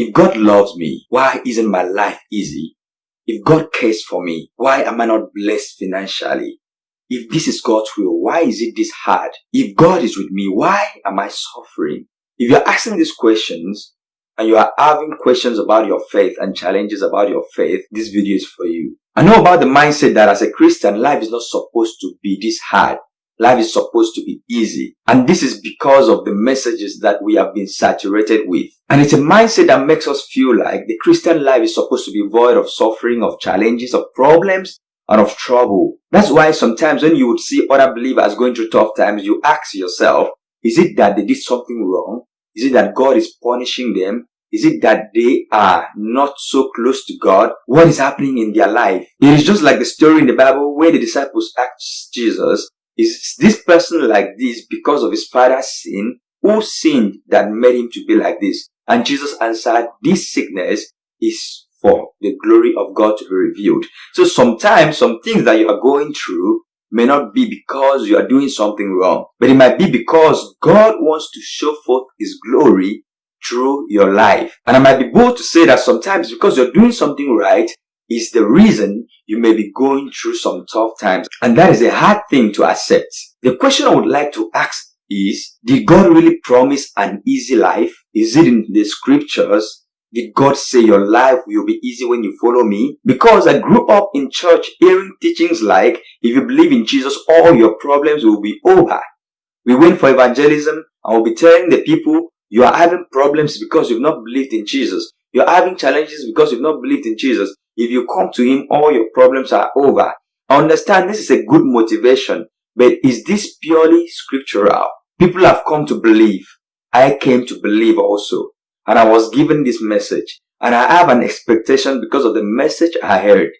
If God loves me, why isn't my life easy? If God cares for me, why am I not blessed financially? If this is God's will, why is it this hard? If God is with me, why am I suffering? If you're asking these questions and you are having questions about your faith and challenges about your faith, this video is for you. I know about the mindset that as a Christian, life is not supposed to be this hard. Life is supposed to be easy. And this is because of the messages that we have been saturated with. And it's a mindset that makes us feel like the Christian life is supposed to be void of suffering, of challenges, of problems, and of trouble. That's why sometimes when you would see other believers going through tough times, you ask yourself, is it that they did something wrong? Is it that God is punishing them? Is it that they are not so close to God? What is happening in their life? It is just like the story in the Bible where the disciples asked Jesus, is this person like this because of his father's sin? Who sinned that made him to be like this? And Jesus answered, this sickness is for the glory of God to be revealed. So sometimes some things that you are going through may not be because you are doing something wrong, but it might be because God wants to show forth his glory through your life. And I might be bold to say that sometimes because you're doing something right, is the reason you may be going through some tough times. And that is a hard thing to accept. The question I would like to ask is, did God really promise an easy life? Is it in the scriptures? Did God say your life will be easy when you follow me? Because I grew up in church hearing teachings like, if you believe in Jesus, all your problems will be over. We went for evangelism and we'll be telling the people, you are having problems because you've not believed in Jesus. You're having challenges because you've not believed in Jesus. If you come to Him, all your problems are over. Understand this is a good motivation, but is this purely scriptural? People have come to believe. I came to believe also. And I was given this message. And I have an expectation because of the message I heard.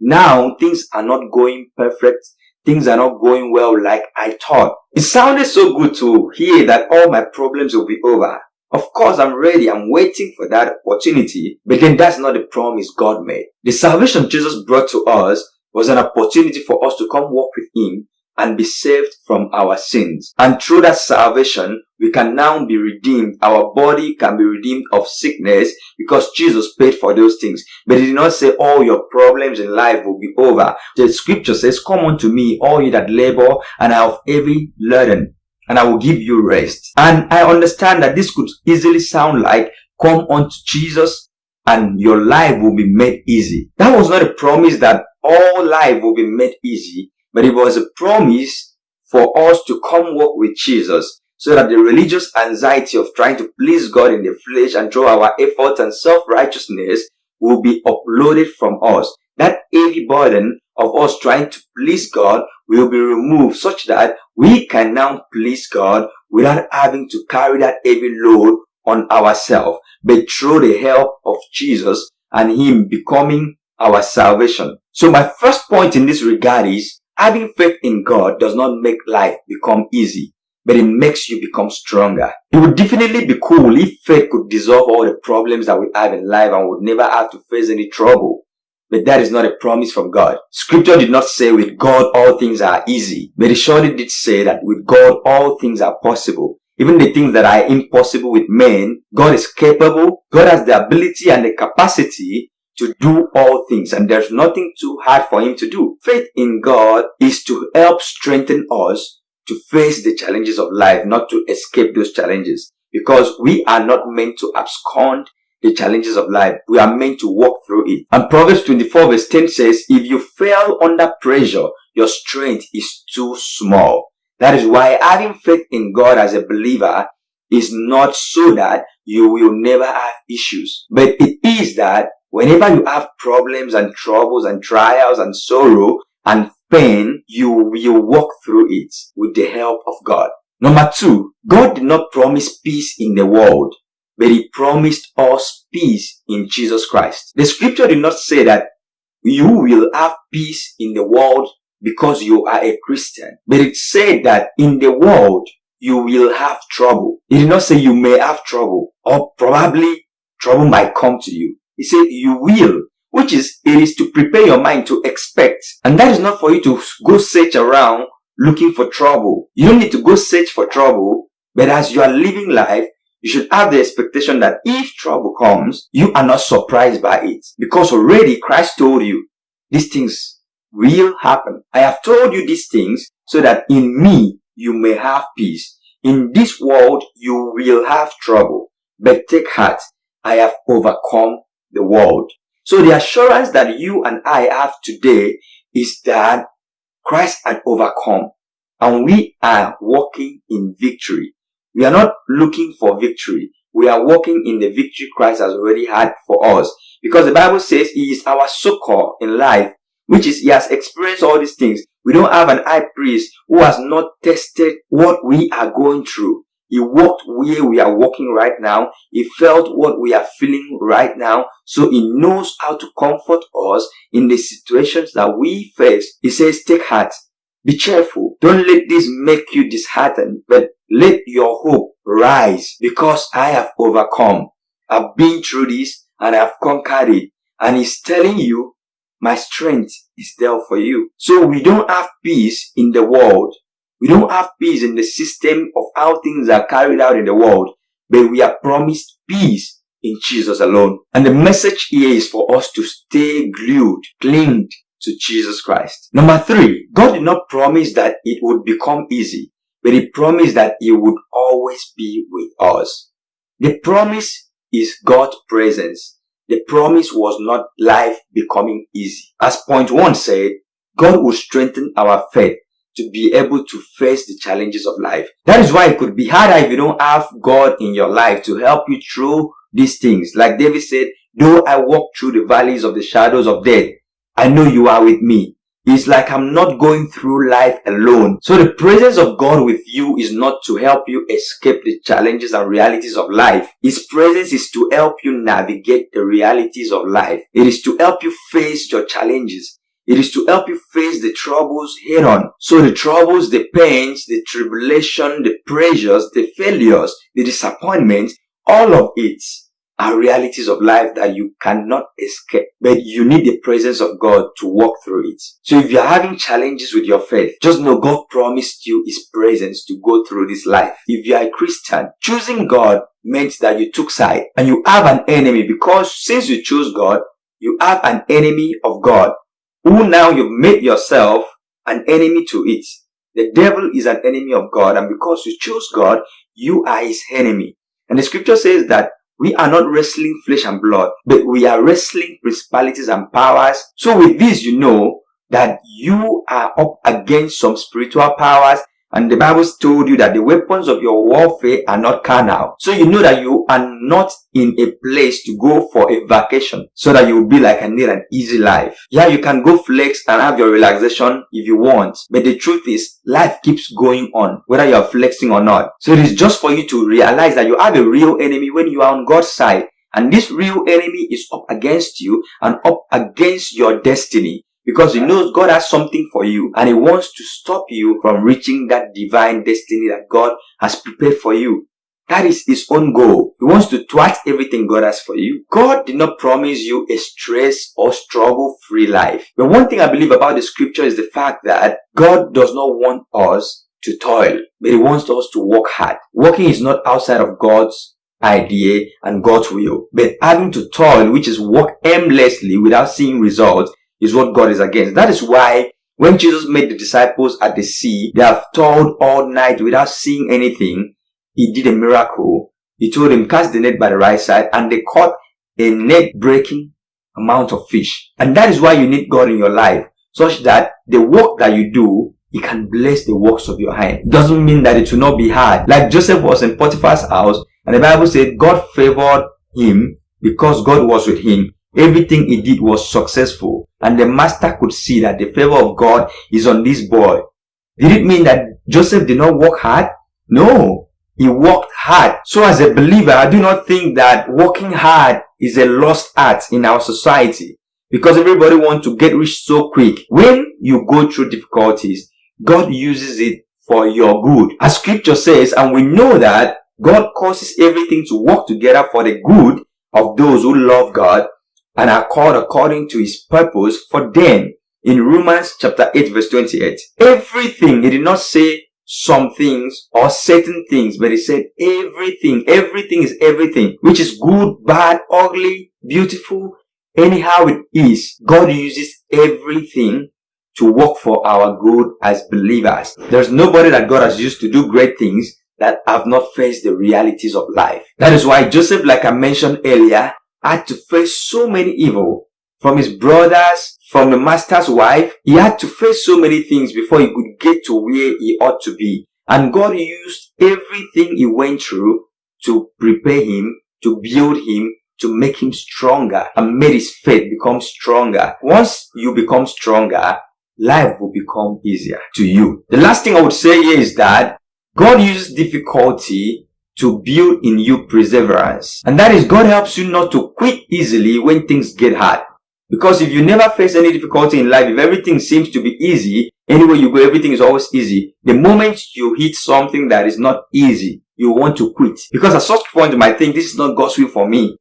Now, things are not going perfect. Things are not going well like I thought. It sounded so good to hear that all my problems will be over. Of course, I'm ready. I'm waiting for that opportunity. But then that's not the promise God made. The salvation Jesus brought to us was an opportunity for us to come walk with Him and be saved from our sins. And through that salvation, we can now be redeemed. Our body can be redeemed of sickness because Jesus paid for those things. But he did not say all your problems in life will be over. The scripture says, come unto me, all you that labor and have heavy burden, and I will give you rest. And I understand that this could easily sound like come unto Jesus and your life will be made easy. That was not a promise that all life will be made easy, but it was a promise for us to come walk with Jesus so that the religious anxiety of trying to please God in the flesh and through our efforts and self-righteousness will be uploaded from us. That heavy burden of us trying to please God will be removed such that we can now please God without having to carry that heavy load on ourselves, but through the help of Jesus and Him becoming our salvation. So my first point in this regard is having faith in God does not make life become easy, but it makes you become stronger. It would definitely be cool if faith could dissolve all the problems that we have in life and would never have to face any trouble. But that is not a promise from God. Scripture did not say with God all things are easy, but it surely did say that with God all things are possible. Even the things that are impossible with men, God is capable. God has the ability and the capacity to do all things and there's nothing too hard for him to do. Faith in God is to help strengthen us to face the challenges of life, not to escape those challenges because we are not meant to abscond the challenges of life. We are meant to walk through it. And Proverbs 24 verse 10 says, if you fail under pressure, your strength is too small. That is why having faith in God as a believer is not so that you will never have issues. But it is that whenever you have problems and troubles and trials and sorrow and pain, you will walk through it with the help of God. Number two, God did not promise peace in the world but he promised us peace in Jesus Christ. The scripture did not say that you will have peace in the world because you are a Christian, but it said that in the world you will have trouble. It did not say you may have trouble or probably trouble might come to you. He said you will, which is, it is to prepare your mind to expect. And that is not for you to go search around looking for trouble. You don't need to go search for trouble, but as you are living life, You should have the expectation that if trouble comes, you are not surprised by it. Because already Christ told you, these things will happen. I have told you these things so that in me you may have peace. In this world you will have trouble, but take heart. I have overcome the world. So the assurance that you and I have today is that Christ had overcome and we are walking in victory. We are not looking for victory. We are walking in the victory Christ has already had for us. Because the Bible says he is our succor in life, which is he has experienced all these things. We don't have an high priest who has not tested what we are going through. He walked where we are walking right now. He felt what we are feeling right now. So he knows how to comfort us in the situations that we face. He says, take heart. Be cheerful. Don't let this make you disheartened, but let your hope rise because I have overcome. I've been through this and I've conquered it. And he's telling you, my strength is there for you. So we don't have peace in the world. We don't have peace in the system of how things are carried out in the world, but we are promised peace in Jesus alone. And the message here is for us to stay glued, clinged to Jesus Christ. Number three, God did not promise that it would become easy, but He promised that He would always be with us. The promise is God's presence. The promise was not life becoming easy. As point one said, God will strengthen our faith to be able to face the challenges of life. That is why it could be harder if you don't have God in your life to help you through these things. Like David said, though I walk through the valleys of the shadows of death, I know you are with me. It's like I'm not going through life alone. So the presence of God with you is not to help you escape the challenges and realities of life. His presence is to help you navigate the realities of life. It is to help you face your challenges. It is to help you face the troubles head on. So the troubles, the pains, the tribulation, the pressures, the failures, the disappointments, all of it are realities of life that you cannot escape, but you need the presence of God to walk through it. So if you're having challenges with your faith, just know God promised you His presence to go through this life. If you are a Christian, choosing God meant that you took side and you have an enemy because since you chose God, you have an enemy of God who now you've made yourself an enemy to it. The devil is an enemy of God and because you choose God, you are his enemy. And the scripture says that we are not wrestling flesh and blood, but we are wrestling principalities and powers. So with this, you know that you are up against some spiritual powers and the Bible told you that the weapons of your warfare are not carnal. So you know that you are not in a place to go for a vacation so that you will be like I need an easy life. Yeah, you can go flex and have your relaxation if you want. But the truth is life keeps going on whether you are flexing or not. So it is just for you to realize that you have a real enemy when you are on God's side. And this real enemy is up against you and up against your destiny because he knows God has something for you and he wants to stop you from reaching that divine destiny that God has prepared for you. That is his own goal. He wants to thwart everything God has for you. God did not promise you a stress or struggle free life. But one thing I believe about the scripture is the fact that God does not want us to toil, but he wants us to work hard. Working is not outside of God's idea and God's will, but having to toil, which is work aimlessly without seeing results, is what God is against. That is why when Jesus made the disciples at the sea, they have toiled all night without seeing anything. He did a miracle. He told them, cast the net by the right side and they caught a net breaking amount of fish. And that is why you need God in your life such that the work that you do, He can bless the works of your hand. It doesn't mean that it will not be hard. Like Joseph was in Potiphar's house and the Bible said God favored him because God was with him. Everything he did was successful and the master could see that the favor of God is on this boy. Did it mean that Joseph did not work hard? No, he worked hard. So as a believer, I do not think that working hard is a lost art in our society because everybody wants to get rich so quick. When you go through difficulties, God uses it for your good. As scripture says, and we know that God causes everything to work together for the good of those who love God and are called according to his purpose for them in Romans chapter 8 verse 28. Everything, he did not say some things or certain things, but he said everything, everything is everything, which is good, bad, ugly, beautiful, anyhow it is. God uses everything to work for our good as believers. There's nobody that God has used to do great things that have not faced the realities of life. That is why Joseph, like I mentioned earlier, had to face so many evil from his brothers, from the master's wife. He had to face so many things before he could get to where he ought to be. And God used everything he went through to prepare him, to build him, to make him stronger and made his faith become stronger. Once you become stronger, life will become easier to you. The last thing I would say here is that God uses difficulty to build in you perseverance. And that is God helps you not to quit easily when things get hard. Because if you never face any difficulty in life, if everything seems to be easy, anywhere you go, everything is always easy. The moment you hit something that is not easy, you want to quit. Because at such point you might think this is not God's will for me.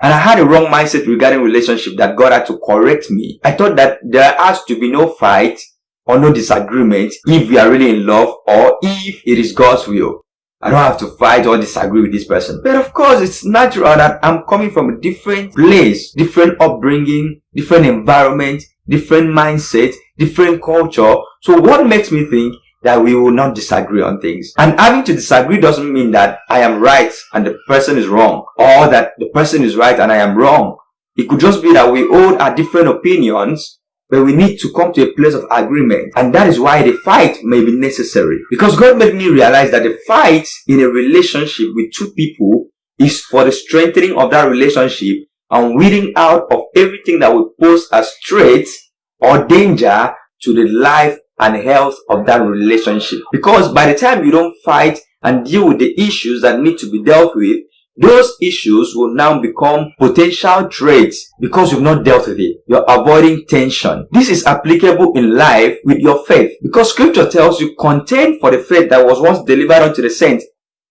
And I had a wrong mindset regarding relationship that God had to correct me. I thought that there has to be no fight or no disagreement if we are really in love or if it is God's will. I don't have to fight or disagree with this person. But of course, it's natural that I'm coming from a different place, different upbringing, different environment, different mindset, different culture. So what makes me think that we will not disagree on things. And having to disagree doesn't mean that I am right and the person is wrong or that the person is right and I am wrong. It could just be that we hold our different opinions but we need to come to a place of agreement and that is why the fight may be necessary because God made me realize that the fight in a relationship with two people is for the strengthening of that relationship and weeding out of everything that will pose as threats or danger to the life and health of that relationship. Because by the time you don't fight and deal with the issues that need to be dealt with, those issues will now become potential traits because you've not dealt with it. You're avoiding tension. This is applicable in life with your faith because scripture tells you contend for the faith that was once delivered unto the saints.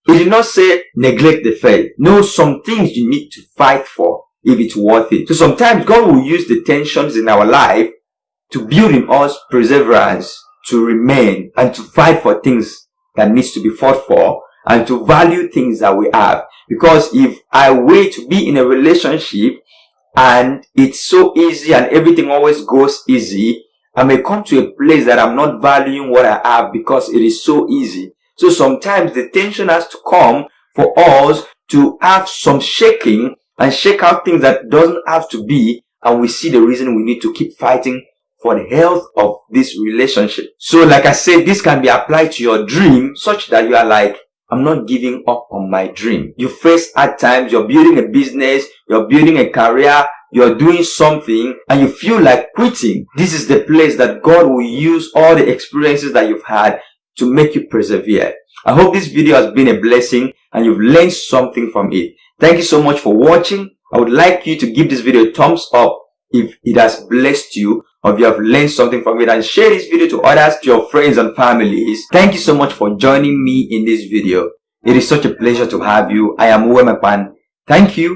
It did not say neglect the faith. No, some things you need to fight for if it's worth it. So sometimes God will use the tensions in our life to build in us perseverance, to remain and to fight for things that needs to be fought for and to value things that we have. Because if I wait to be in a relationship and it's so easy and everything always goes easy, I may come to a place that I'm not valuing what I have because it is so easy. So sometimes the tension has to come for us to have some shaking and shake out things that doesn't have to be and we see the reason we need to keep fighting for the health of this relationship. So like I said, this can be applied to your dream such that you are like, I'm not giving up on my dream. You face hard times, you're building a business, you're building a career, you're doing something and you feel like quitting. This is the place that God will use all the experiences that you've had to make you persevere. I hope this video has been a blessing and you've learned something from it. Thank you so much for watching. I would like you to give this video a thumbs up if it has blessed you or if you have learned something from it and share this video to others, to your friends and families. Thank you so much for joining me in this video. It is such a pleasure to have you. I am Uwe Thank you